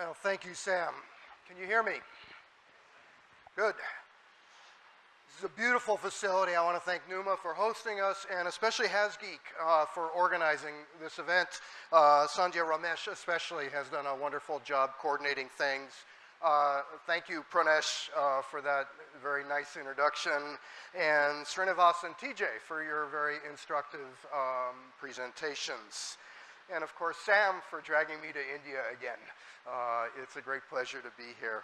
Well, thank you, Sam. Can you hear me? Good. This is a beautiful facility. I want to thank Numa for hosting us and especially HasGeek uh, for organizing this event. Uh, Sanjay Ramesh especially has done a wonderful job coordinating things. Uh, thank you, Pranesh, uh, for that very nice introduction, and Srinivas and TJ for your very instructive um, presentations. And of course, Sam for dragging me to India again. Uh, it's a great pleasure to be here.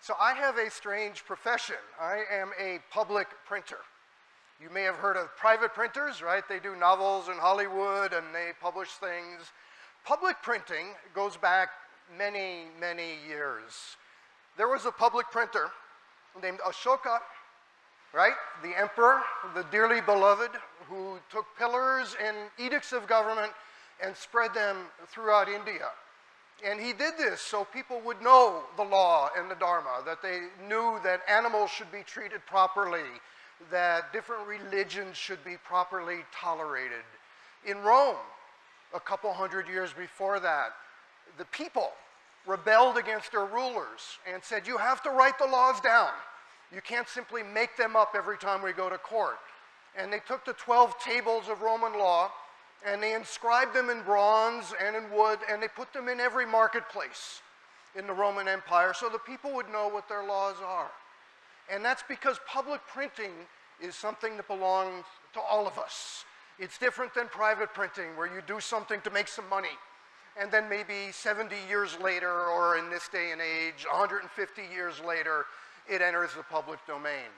So I have a strange profession. I am a public printer. You may have heard of private printers, right? They do novels in Hollywood and they publish things. Public printing goes back many, many years. There was a public printer named Ashoka, right? The emperor, the dearly beloved, who took pillars and edicts of government and spread them throughout India. And he did this so people would know the law and the Dharma, that they knew that animals should be treated properly, that different religions should be properly tolerated. In Rome, a couple hundred years before that, the people rebelled against their rulers and said, You have to write the laws down. You can't simply make them up every time we go to court. And they took the 12 tables of Roman law and they inscribed them in bronze and in wood and they put them in every marketplace in the Roman Empire so the people would know what their laws are. And that's because public printing is something that belongs to all of us. It's different than private printing where you do something to make some money and then maybe 70 years later, or in this day and age, 150 years later, it enters the public domain.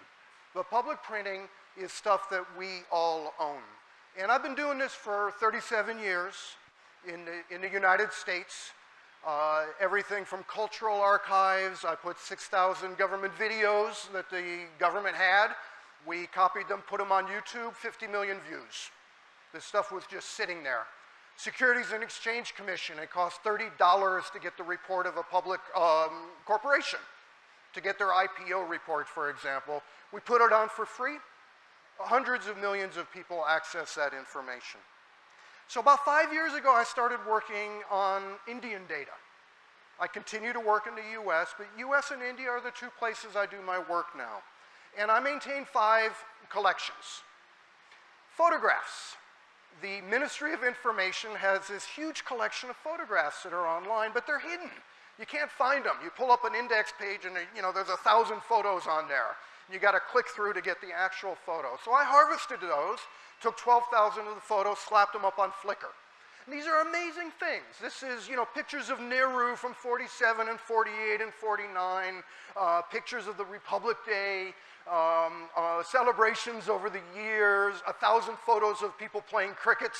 But public printing is stuff that we all own. And I've been doing this for 37 years in the, in the United States. Uh, everything from cultural archives, I put 6,000 government videos that the government had. We copied them, put them on YouTube, 50 million views. This stuff was just sitting there. Securities and Exchange Commission, it costs $30 to get the report of a public um, corporation, to get their IPO report, for example. We put it on for free. Hundreds of millions of people access that information. So about five years ago, I started working on Indian data. I continue to work in the US, but US and India are the two places I do my work now. And I maintain five collections. Photographs the Ministry of Information has this huge collection of photographs that are online, but they're hidden. You can't find them. You pull up an index page and you know, there's a thousand photos on there. You got to click through to get the actual photo. So I harvested those, took 12,000 of the photos, slapped them up on Flickr. And these are amazing things. This is, you know, pictures of Nehru from 47 and 48 and 49, uh, pictures of the Republic Day, um, uh, celebrations over the years, a thousand photos of people playing cricket,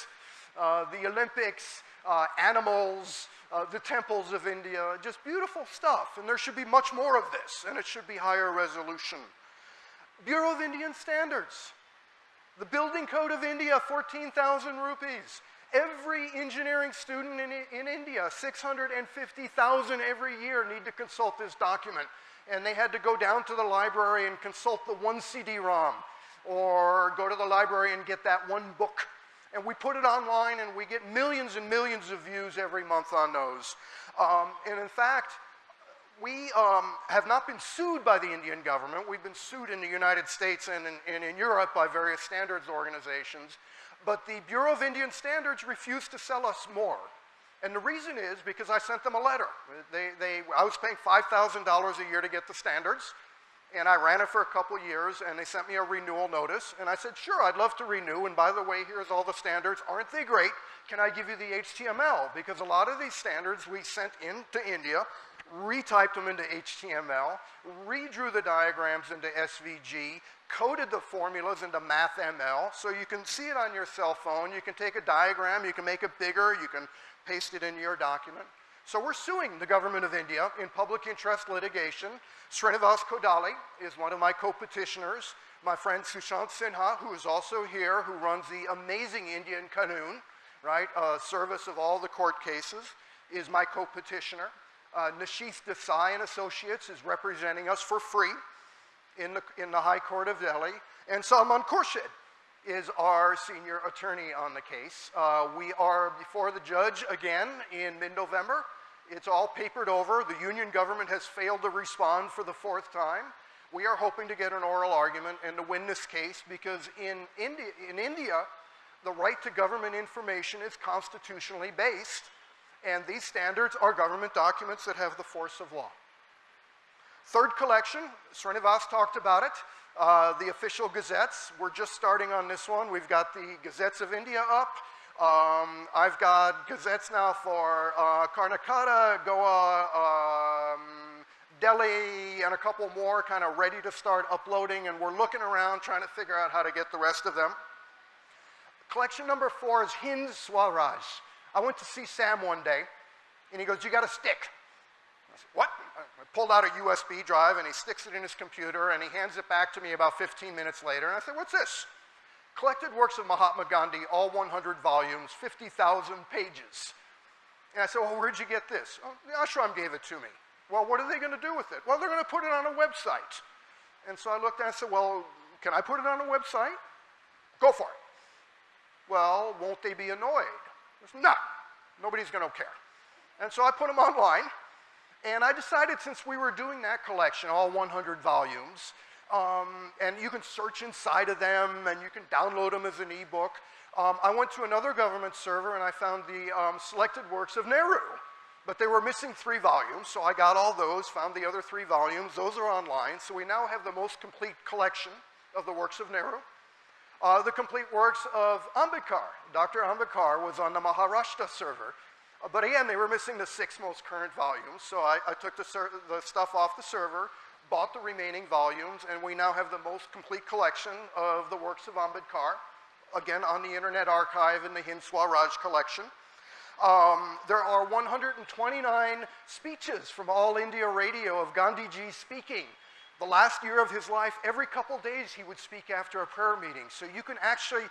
uh, the Olympics, uh, animals, uh, the temples of India, just beautiful stuff. And there should be much more of this, and it should be higher resolution. Bureau of Indian Standards. The Building Code of India, 14,000 rupees. Every engineering student in, in India, 650,000 every year, need to consult this document and they had to go down to the library and consult the one CD-ROM or go to the library and get that one book. And we put it online and we get millions and millions of views every month on those. Um, and in fact, we um, have not been sued by the Indian government. We've been sued in the United States and in, and in Europe by various standards organizations. But the Bureau of Indian Standards refused to sell us more. And the reason is because I sent them a letter. They, they, I was paying $5,000 a year to get the standards, and I ran it for a couple years, and they sent me a renewal notice, and I said, sure, I'd love to renew, and by the way, here's all the standards. Aren't they great? Can I give you the HTML? Because a lot of these standards we sent into India, retyped them into HTML, redrew the diagrams into SVG, coded the formulas into MathML, so you can see it on your cell phone. You can take a diagram, you can make it bigger, you can paste it into your document. So we're suing the government of India in public interest litigation. Srinivas Kodali is one of my co-petitioners. My friend Sushant Sinha, who is also here, who runs the amazing Indian Kanoon, right, uh, service of all the court cases, is my co-petitioner. Uh, Desai and Associates is representing us for free in the, in the High Court of Delhi. And Salman Khurshid is our senior attorney on the case. Uh, we are before the judge again in mid-November It's all papered over. The union government has failed to respond for the fourth time. We are hoping to get an oral argument and to win this case because in India, in India the right to government information is constitutionally based, and these standards are government documents that have the force of law. Third collection, Srinivas talked about it, uh, the official gazettes. We're just starting on this one. We've got the Gazettes of India up. Um, I've got gazettes now for uh, Karnataka, Goa, um, Delhi, and a couple more kind of ready to start uploading, and we're looking around trying to figure out how to get the rest of them. Collection number four is Hind Swaraj. I went to see Sam one day, and he goes, you got a stick. I said, what? I pulled out a USB drive, and he sticks it in his computer, and he hands it back to me about 15 minutes later, and I said, what's this? Collected works of Mahatma Gandhi, all 100 volumes, 50,000 pages. And I said, well, where'd you get this? Oh, the ashram gave it to me. Well, what are they going to do with it? Well, they're going to put it on a website. And so I looked and I said, well, can I put it on a website? Go for it. Well, won't they be annoyed? Said, no, nobody's going to care. And so I put them online, and I decided since we were doing that collection, all 100 volumes, um, and you can search inside of them, and you can download them as an ebook. Um, I went to another government server, and I found the um, selected works of Nehru. But they were missing three volumes, so I got all those, found the other three volumes. Those are online, so we now have the most complete collection of the works of Nehru. Uh, the complete works of Ambedkar. Dr. Ambedkar was on the Maharashtra server. Uh, but again, they were missing the six most current volumes, so I, I took the, the, stuff off the server, bought the remaining volumes, and we now have the most complete collection of the works of Ambedkar, again on the Internet Archive in the Hind Swaraj collection. Um, there are 129 speeches from All India Radio of Gandhiji speaking the last year of his life, every couple days he would speak after a prayer meeting. So you can actually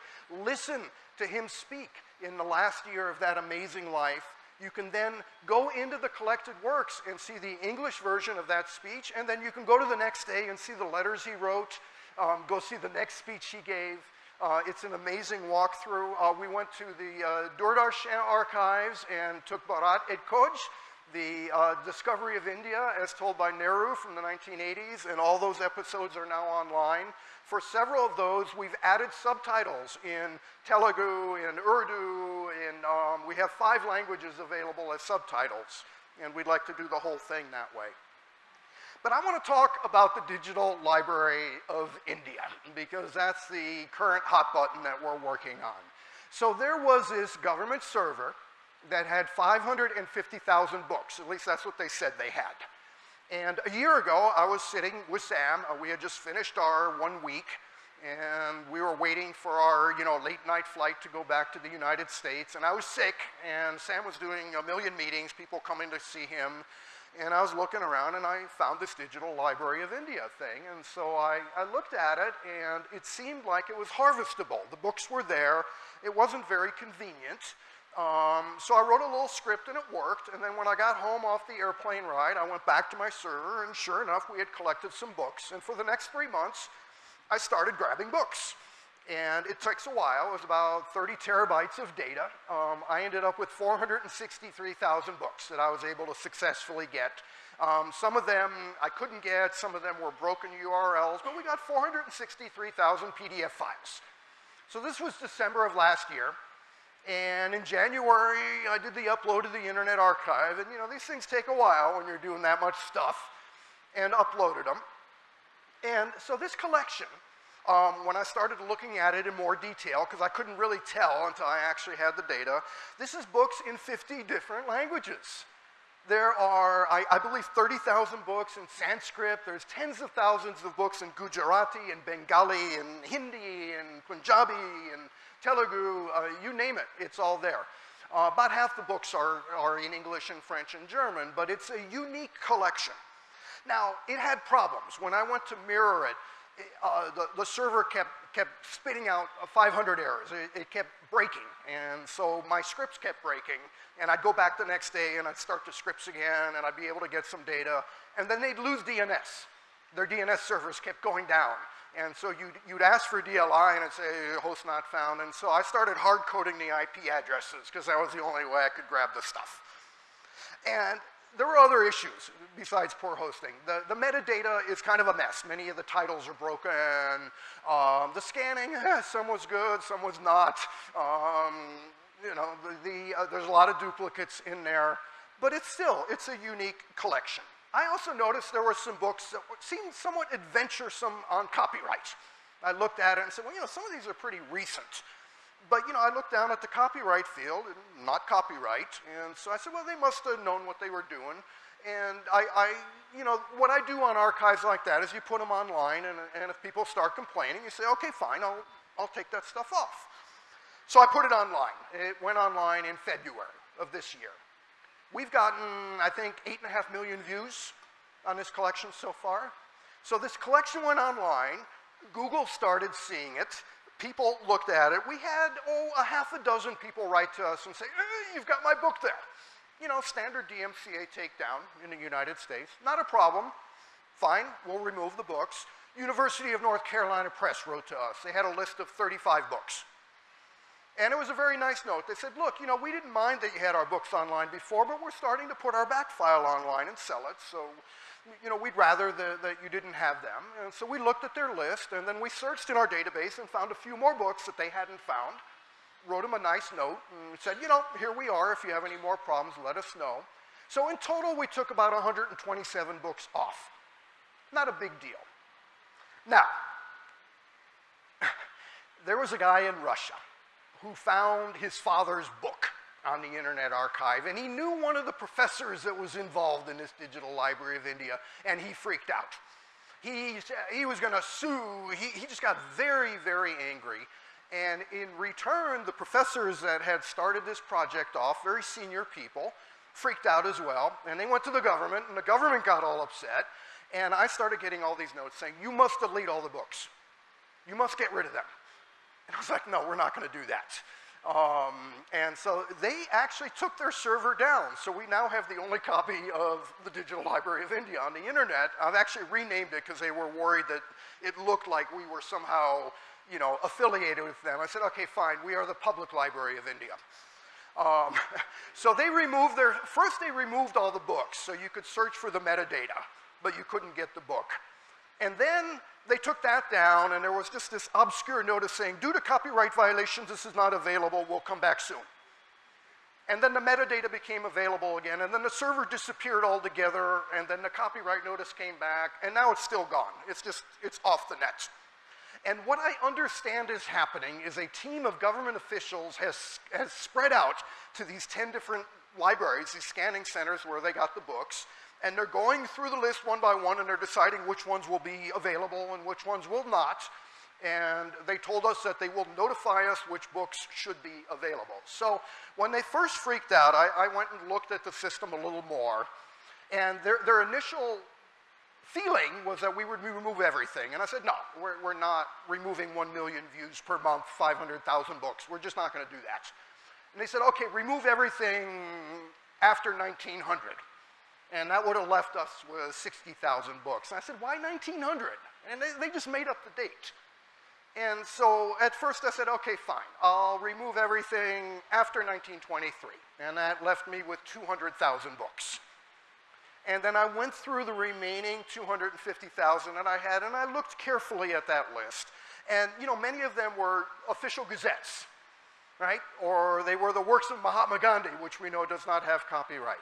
listen to him speak in the last year of that amazing life. You can then go into the collected works and see the English version of that speech, and then you can go to the next day and see the letters he wrote, um, go see the next speech he gave. Uh, it's an amazing walkthrough. Uh, we went to the uh, archives and took Bharat Ek Khoj, the uh, discovery of India as told by Nehru from the 1980s, and all those episodes are now online. For several of those, we've added subtitles in Telugu, in Urdu, in, um, we have five languages available as subtitles, and we'd like to do the whole thing that way. But I want to talk about the Digital Library of India, because that's the current hot button that we're working on. So there was this government server that had 550,000 books. At least that's what they said they had. And a year ago, I was sitting with Sam. Uh, we had just finished our one week, and we were waiting for our, you know, late night flight to go back to the United States. And I was sick, and Sam was doing a million meetings, people coming to see him. And I was looking around, and I found this Digital Library of India thing. And so I, I looked at it, and it seemed like it was harvestable. The books were there. It wasn't very convenient. Um, so I wrote a little script and it worked. And then when I got home off the airplane ride, I went back to my server, and sure enough, we had collected some books. And for the next three months, I started grabbing books. And it takes a while. It was about 30 terabytes of data. Um, I ended up with 463,000 books that I was able to successfully get. Um, some of them I couldn't get, some of them were broken URLs, but we got 463,000 PDF files. So this was December of last year. And in January, I did the upload to the Internet Archive. And you know, these things take a while when you're doing that much stuff, and uploaded them. And so this collection, um, when I started looking at it in more detail, because I couldn't really tell until I actually had the data, this is books in 50 different languages. There are, I, I believe, 30,000 books in Sanskrit. There's tens of thousands of books in Gujarati and Bengali and Hindi and Punjabi and Telugu, uh, you name it, it's all there. Uh, about half the books are, are in English and French and German, but it's a unique collection. Now, it had problems. When I went to mirror it, uh, the, the, server kept, kept spitting out 500 errors. It, it, kept breaking, and so my scripts kept breaking, and I'd go back the next day and I'd start the scripts again, and I'd be able to get some data, and then they'd lose DNS. Their DNS servers kept going down. And so you'd, you'd ask for DLI and it'd say host not found. And so I started hard coding the IP addresses because that was the only way I could grab the stuff. And there were other issues besides poor hosting. The, the metadata is kind of a mess. Many of the titles are broken. Um, the scanning, eh, some was good, some was not. Um, you know, the, the uh, there's a lot of duplicates in there, but it's still, it's a unique collection. I also noticed there were some books that seemed somewhat adventuresome on copyright. I looked at it and said, well, you know, some of these are pretty recent. But, you know, I looked down at the copyright field, not copyright, and so I said, well, they must have known what they were doing. And I, I, you know, what I do on archives like that is you put them online, and, and if people start complaining, you say, okay, fine, I'll, I'll take that stuff off. So I put it online. It went online in February of this year. We've gotten, I think, eight and a half million views on this collection so far. So this collection went online. Google started seeing it people looked at it. We had, oh, a half a dozen people write to us and say, eh, you've got my book there. You know, standard DMCA takedown in the United States. Not a problem. Fine, we'll remove the books. University of North Carolina Press wrote to us. They had a list of 35 books. And it was a very nice note. They said, look, you know, we didn't mind that you had our books online before, but we're starting to put our back file online and sell it, so you know, we'd rather the, that you didn't have them. And so we looked at their list, and then we searched in our database and found a few more books that they hadn't found, wrote them a nice note, and said, you know, here we are. If you have any more problems, let us know. So in total, we took about 127 books off. Not a big deal. Now, there was a guy in Russia who found his father's book on the Internet Archive, and he knew one of the professors that was involved in this Digital Library of India, and he freaked out. He, he was going to sue. He, he just got very, very angry. And in return, the professors that had started this project off, very senior people, freaked out as well. And they went to the government, and the government got all upset. And I started getting all these notes saying, you must delete all the books. You must get rid of them. And I was like, no, we're not going to do that. Um, and so they actually took their server down. So we now have the only copy of the Digital Library of India on the internet. I've actually renamed it because they were worried that it looked like we were somehow, you know, affiliated with them. I said, okay, fine, we are the Public Library of India. Um, so they removed their, first they removed all the books so you could search for the metadata, but you couldn't get the book. And then they took that down, and there was just this obscure notice saying, due to copyright violations, this is not available, we'll come back soon. And then the metadata became available again, and then the server disappeared altogether, and then the copyright notice came back, and now it's still gone. It's just, it's off the net. And what I understand is happening is a team of government officials has, has spread out to these 10 different libraries, these scanning centers where they got the books, and they're going through the list one by one and they're deciding which ones will be available and which ones will not. And they told us that they will notify us which books should be available. So when they first freaked out, I, I went and looked at the system a little more. And their, their initial feeling was that we would remove everything. And I said, no, we're, we're not removing 1 million views per month, 500,000 books. We're just not going to do that. And they said, okay, remove everything after 1900. And that would have left us with 60,000 books. And I said, why 1900? And they, they just made up the date. And so at first I said, okay, fine. I'll remove everything after 1923. And that left me with 200,000 books. And then I went through the remaining 250,000 that I had, and I looked carefully at that list. And, you know, many of them were official gazettes, right? Or they were the works of Mahatma Gandhi, which we know does not have copyright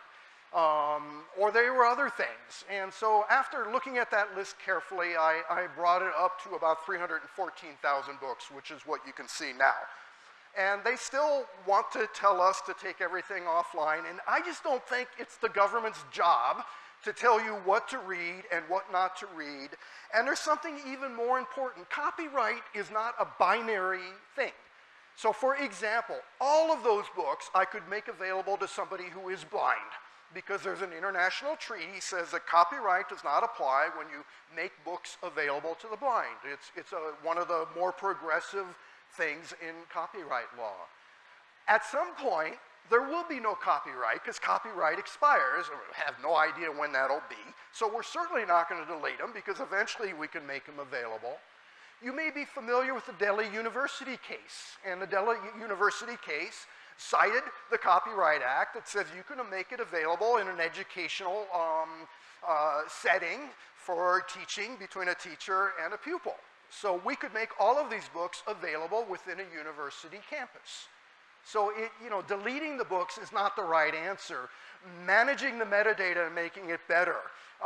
um, or there were other things. And so after looking at that list carefully, I, I brought it up to about 314,000 books, which is what you can see now. And they still want to tell us to take everything offline, and I just don't think it's the government's job to tell you what to read and what not to read. And there's something even more important. Copyright is not a binary thing. So for example, all of those books I could make available to somebody who is blind because there's an international treaty says that copyright does not apply when you make books available to the blind. It's, it's a, one of the more progressive things in copyright law. At some point, there will be no copyright because copyright expires. We have no idea when that'll be. So we're certainly not going to delete them because eventually we can make them available. You may be familiar with the Delhi University case. And the Delhi University case cited the Copyright Act that says you can make it available in an educational um, uh, setting for teaching between a teacher and a pupil. So we could make all of these books available within a university campus. So it, you know, deleting the books is not the right answer. Managing the metadata and making it better,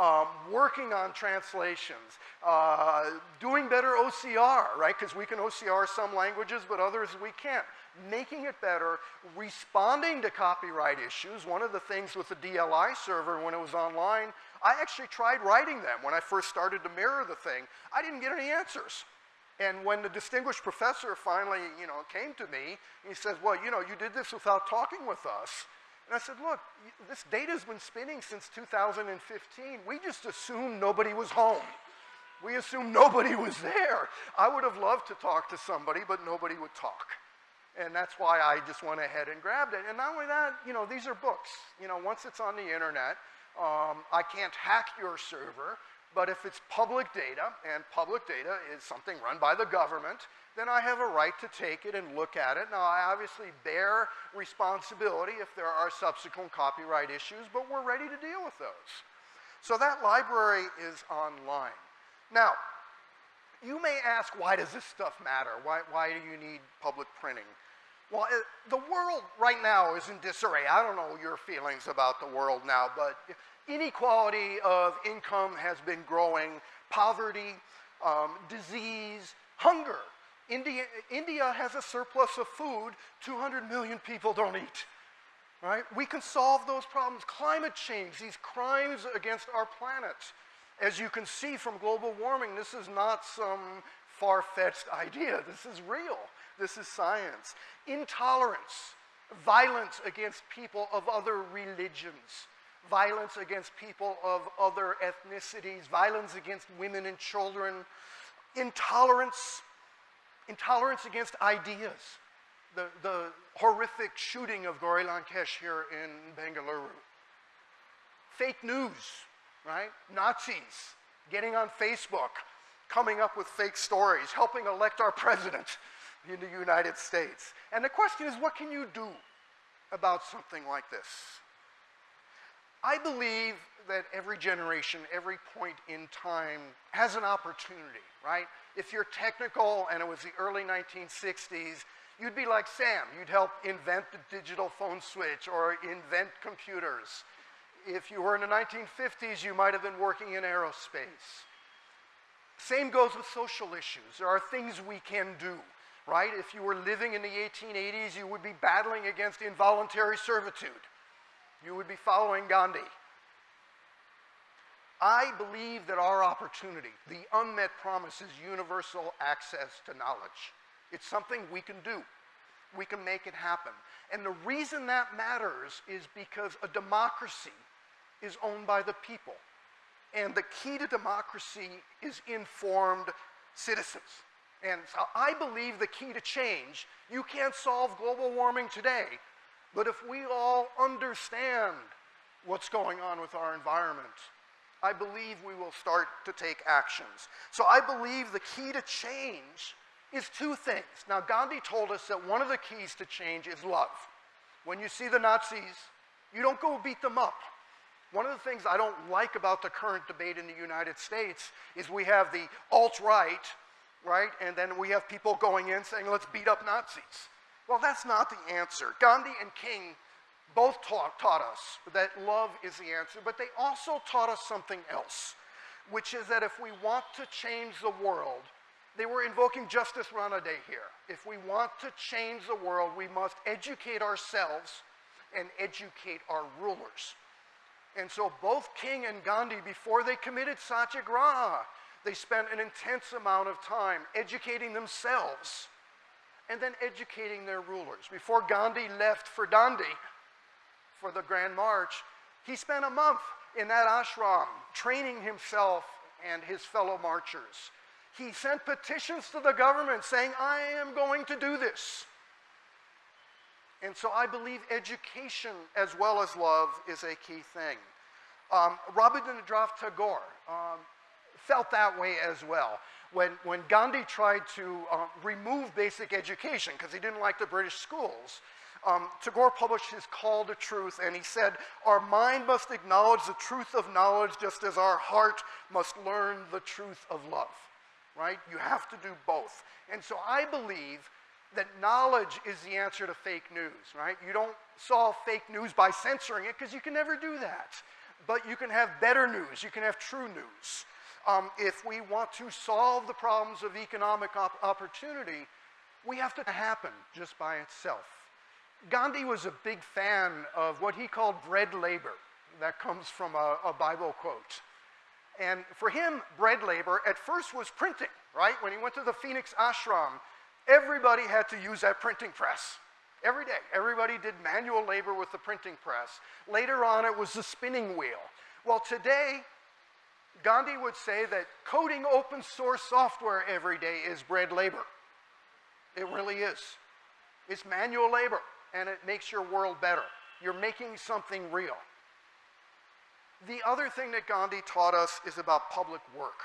um, working on translations, uh, doing better OCR, right? Because we can OCR some languages, but others we can't. Making it better, responding to copyright issues. One of the things with the DLI server when it was online, I actually tried writing them when I first started to mirror the thing. I didn't get any answers. And when the distinguished professor finally, you know, came to me, he says, well, you know, you did this without talking with us. And I said, look, this data's been spinning since 2015. We just assumed nobody was home. We assumed nobody was there. I would have loved to talk to somebody, but nobody would talk. And that's why I just went ahead and grabbed it. And not only that, you know, these are books. You know, once it's on the internet, um, I can't hack your server. But if it's public data, and public data is something run by the government, then I have a right to take it and look at it. Now, I obviously bear responsibility if there are subsequent copyright issues, but we're ready to deal with those. So that library is online. Now, you may ask, why does this stuff matter? Why, why do you need public printing? Well, it, the world right now is in disarray. I don't know your feelings about the world now, but inequality of income has been growing, poverty, um, disease, hunger. India, India has a surplus of food, 200 million people don't eat. Right? We can solve those problems. Climate change, these crimes against our planet. As you can see from global warming, this is not some far-fetched idea. This is real. This is science. Intolerance, violence against people of other religions violence against people of other ethnicities, violence against women and children, intolerance, intolerance against ideas. The, the horrific shooting of Gauri Lankesh here in Bengaluru. Fake news, right? Nazis getting on Facebook, coming up with fake stories, helping elect our president in the United States. And the question is, what can you do about something like this? I believe that every generation, every point in time has an opportunity, right? If you're technical and it was the early 1960s, you'd be like Sam. You'd help invent the digital phone switch or invent computers. If you were in the 1950s, you might have been working in aerospace. Same goes with social issues. There are things we can do, right? If you were living in the 1880s, you would be battling against involuntary servitude you would be following Gandhi. I believe that our opportunity, the unmet promise, is universal access to knowledge. It's something we can do. We can make it happen. And the reason that matters is because a democracy is owned by the people. And the key to democracy is informed citizens. And so I believe the key to change, you can't solve global warming today, but if we all understand what's going on with our environment, I believe we will start to take actions. So I believe the key to change is two things. Now, Gandhi told us that one of the keys to change is love. When you see the Nazis, you don't go beat them up. One of the things I don't like about the current debate in the United States is we have the alt-right, right? And then we have people going in saying, let's beat up Nazis. Well, that's not the answer. Gandhi and King both taught, taught us that love is the answer, but they also taught us something else, which is that if we want to change the world, they were invoking Justice Ranade here. If we want to change the world, we must educate ourselves and educate our rulers. And so both King and Gandhi, before they committed satyagraha, they spent an intense amount of time educating themselves and then educating their rulers. Before Gandhi left for Dandi, for the Grand March, he spent a month in that ashram training himself and his fellow marchers. He sent petitions to the government saying, I am going to do this. And so I believe education as well as love is a key thing. Um, Rabindranath Tagore um, felt that way as well when, when Gandhi tried to uh, remove basic education because he didn't like the British schools, Um, Tagore published his Call to Truth, and he said, Our mind must acknowledge the truth of knowledge just as our heart must learn the truth of love, right? You have to do both. And so I believe that knowledge is the answer to fake news, right? You don't solve fake news by censoring it because you can never do that. But you can have better news, you can have true news. Um, if we want to solve the problems of economic op opportunity, we have to happen just by itself. Gandhi was a big fan of what he called bread labor. That comes from a, a Bible quote. And for him, bread labor at first was printing, right? When he went to the Phoenix ashram, everybody had to use that printing press. Every day, everybody did manual labor with the printing press. Later on, it was the spinning wheel. Well, today, Gandhi would say that coding open source software every day is bread labor. It really is. It's manual labor, and it makes your world better. You're making something real. The other thing that Gandhi taught us is about public work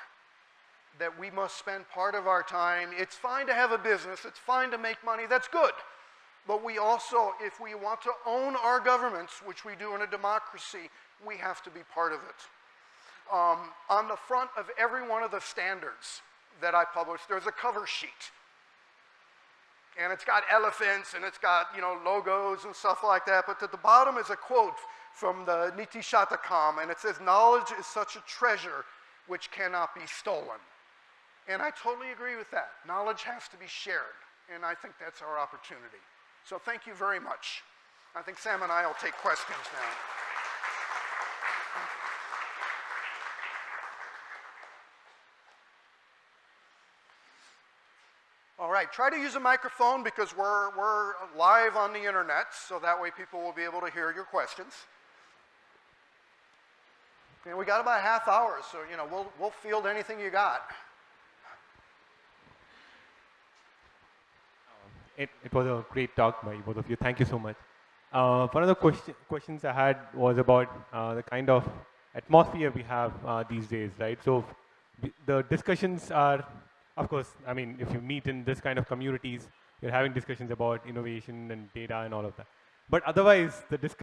that we must spend part of our time. It's fine to have a business, it's fine to make money, that's good. But we also, if we want to own our governments, which we do in a democracy, we have to be part of it. Um, on the front of every one of the standards that I publish, there's a cover sheet. And it's got elephants and it's got, you know, logos and stuff like that. But at the bottom is a quote from the Niti Shatakam, and it says, knowledge is such a treasure which cannot be stolen. And I totally agree with that. Knowledge has to be shared, and I think that's our opportunity. So thank you very much. I think Sam and I will take questions now. Right, try to use a microphone because we're, we're live on the internet, so that way people will be able to hear your questions. And we got about a half hour, so you know, we'll, we'll field anything you got. It, it was a great talk by both of you. Thank you so much. Uh, one of the question, questions I had was about uh, the kind of atmosphere we have uh, these days, right? So the discussions are, of course, I mean, if you meet in this kind of communities, you're having discussions about innovation and data and all of that. But otherwise, the discussion